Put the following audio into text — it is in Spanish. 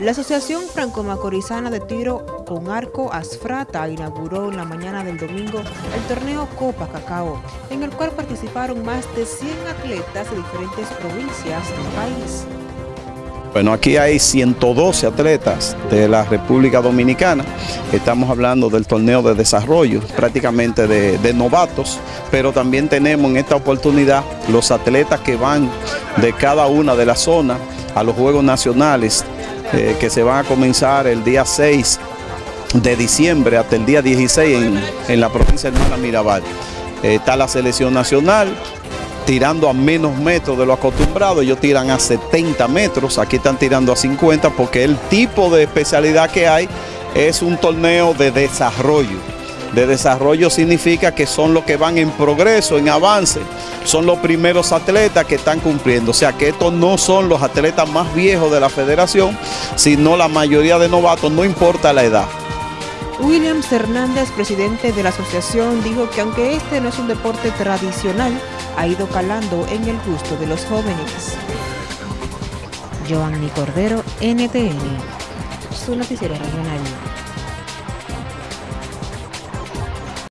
La Asociación Franco-Macorizana de Tiro con Arco Asfrata inauguró en la mañana del domingo el torneo Copa Cacao, en el cual participaron más de 100 atletas de diferentes provincias del país. Bueno, aquí hay 112 atletas de la República Dominicana. Estamos hablando del torneo de desarrollo, prácticamente de, de, novatos, pero también tenemos en esta oportunidad los atletas que van de cada una de las zonas a los Juegos Nacionales que se van a comenzar el día 6 de diciembre hasta el día 16 en, la provincia de Hermana Mirabal. Eh, está la selección nacional tirando a menos metros de lo acostumbrado, ellos tiran a 70 metros, aquí están tirando a 50 porque el tipo de especialidad que hay es un torneo de desarrollo. De desarrollo significa que son los que van en progreso, en avance, son los primeros atletas que están cumpliendo. O sea que estos no son los atletas más viejos de la federación, sino la mayoría de novatos, no importa la edad. Williams Hernández, presidente de la asociación, dijo que aunque este no es un deporte tradicional, ha ido calando en el gusto de los jóvenes. Joanny Cordero, NTN, su noticiero regional.